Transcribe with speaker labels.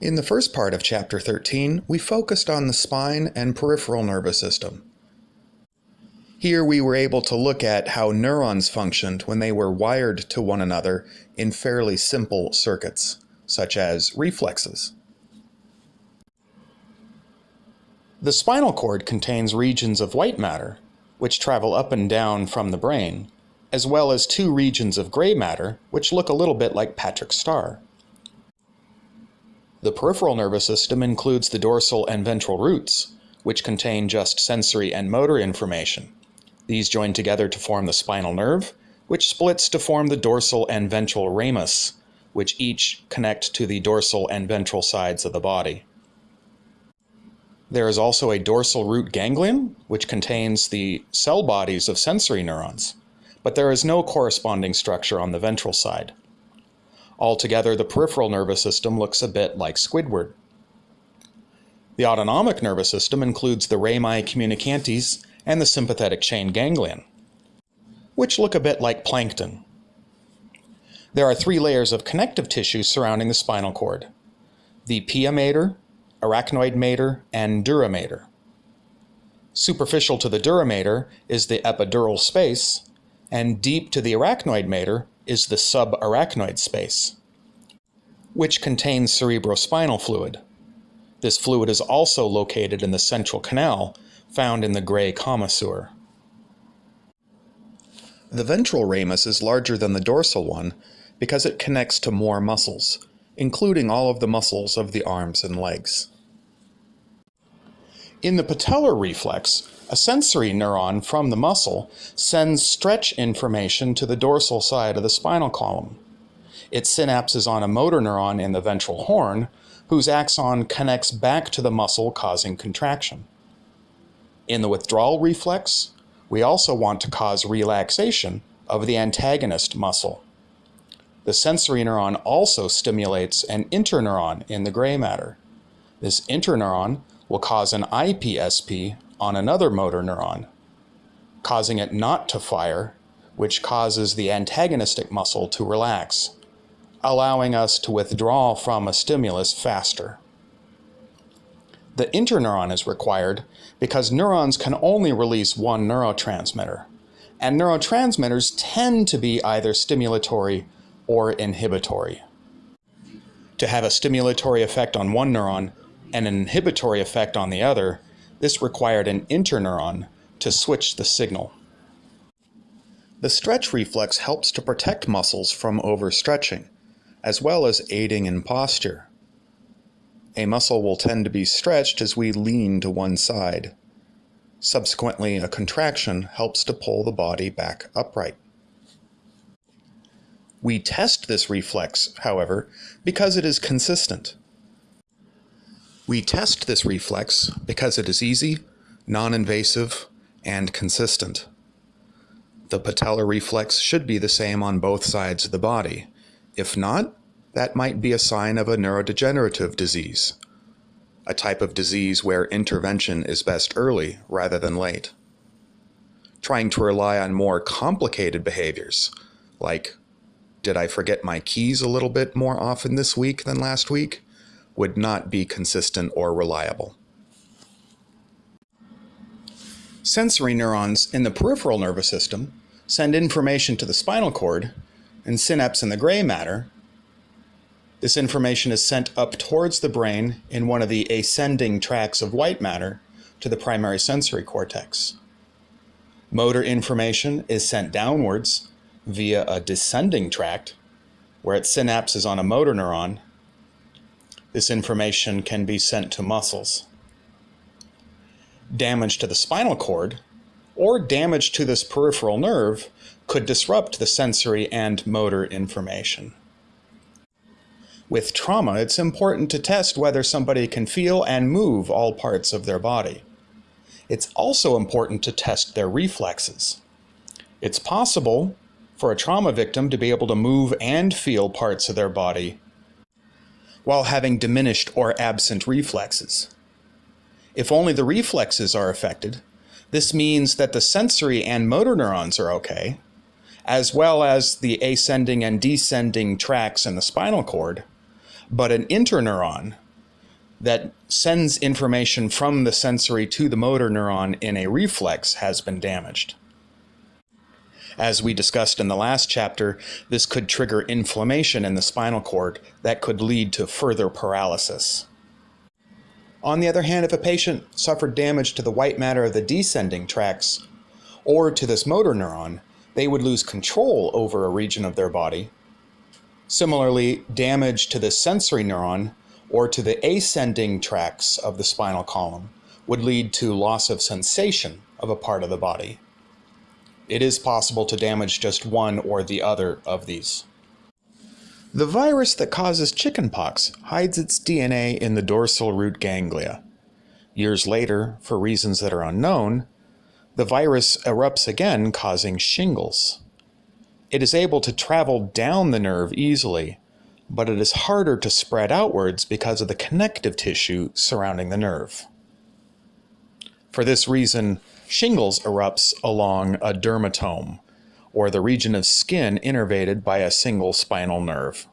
Speaker 1: In the first part of Chapter 13, we focused on the spine and peripheral nervous system. Here we were able to look at how neurons functioned when they were wired to one another in fairly simple circuits, such as reflexes. The spinal cord contains regions of white matter, which travel up and down from the brain, as well as two regions of gray matter, which look a little bit like Patrick's star. The peripheral nervous system includes the dorsal and ventral roots, which contain just sensory and motor information. These join together to form the spinal nerve, which splits to form the dorsal and ventral ramus, which each connect to the dorsal and ventral sides of the body. There is also a dorsal root ganglion, which contains the cell bodies of sensory neurons, but there is no corresponding structure on the ventral side. Altogether, the peripheral nervous system looks a bit like Squidward. The autonomic nervous system includes the rami communicantes and the sympathetic chain ganglion, which look a bit like plankton. There are three layers of connective tissue surrounding the spinal cord. The pia mater, arachnoid mater, and dura mater. Superficial to the dura mater is the epidural space, and deep to the arachnoid mater is the subarachnoid space, which contains cerebrospinal fluid. This fluid is also located in the central canal, found in the gray commissure. The ventral ramus is larger than the dorsal one because it connects to more muscles, including all of the muscles of the arms and legs. In the patellar reflex, a sensory neuron from the muscle sends stretch information to the dorsal side of the spinal column. It synapses on a motor neuron in the ventral horn, whose axon connects back to the muscle causing contraction. In the withdrawal reflex, we also want to cause relaxation of the antagonist muscle. The sensory neuron also stimulates an interneuron in the gray matter. This interneuron will cause an IPSP on another motor neuron, causing it not to fire, which causes the antagonistic muscle to relax, allowing us to withdraw from a stimulus faster. The interneuron is required because neurons can only release one neurotransmitter, and neurotransmitters tend to be either stimulatory or inhibitory. To have a stimulatory effect on one neuron and an inhibitory effect on the other, this required an interneuron to switch the signal. The stretch reflex helps to protect muscles from overstretching, as well as aiding in posture. A muscle will tend to be stretched as we lean to one side. Subsequently, a contraction helps to pull the body back upright. We test this reflex, however, because it is consistent. We test this reflex because it is easy, non-invasive, and consistent. The patellar reflex should be the same on both sides of the body. If not, that might be a sign of a neurodegenerative disease, a type of disease where intervention is best early rather than late. Trying to rely on more complicated behaviors, like, did I forget my keys a little bit more often this week than last week? would not be consistent or reliable. Sensory neurons in the peripheral nervous system send information to the spinal cord and synapse in the gray matter. This information is sent up towards the brain in one of the ascending tracts of white matter to the primary sensory cortex. Motor information is sent downwards via a descending tract where it synapses on a motor neuron this information can be sent to muscles. Damage to the spinal cord or damage to this peripheral nerve could disrupt the sensory and motor information. With trauma, it's important to test whether somebody can feel and move all parts of their body. It's also important to test their reflexes. It's possible for a trauma victim to be able to move and feel parts of their body while having diminished or absent reflexes. If only the reflexes are affected, this means that the sensory and motor neurons are okay, as well as the ascending and descending tracts in the spinal cord, but an interneuron, that sends information from the sensory to the motor neuron in a reflex has been damaged. As we discussed in the last chapter, this could trigger inflammation in the spinal cord that could lead to further paralysis. On the other hand, if a patient suffered damage to the white matter of the descending tracts or to this motor neuron, they would lose control over a region of their body. Similarly, damage to the sensory neuron or to the ascending tracts of the spinal column would lead to loss of sensation of a part of the body it is possible to damage just one or the other of these. The virus that causes chickenpox hides its DNA in the dorsal root ganglia. Years later, for reasons that are unknown, the virus erupts again, causing shingles. It is able to travel down the nerve easily, but it is harder to spread outwards because of the connective tissue surrounding the nerve. For this reason, Shingles erupts along a dermatome, or the region of skin innervated by a single spinal nerve.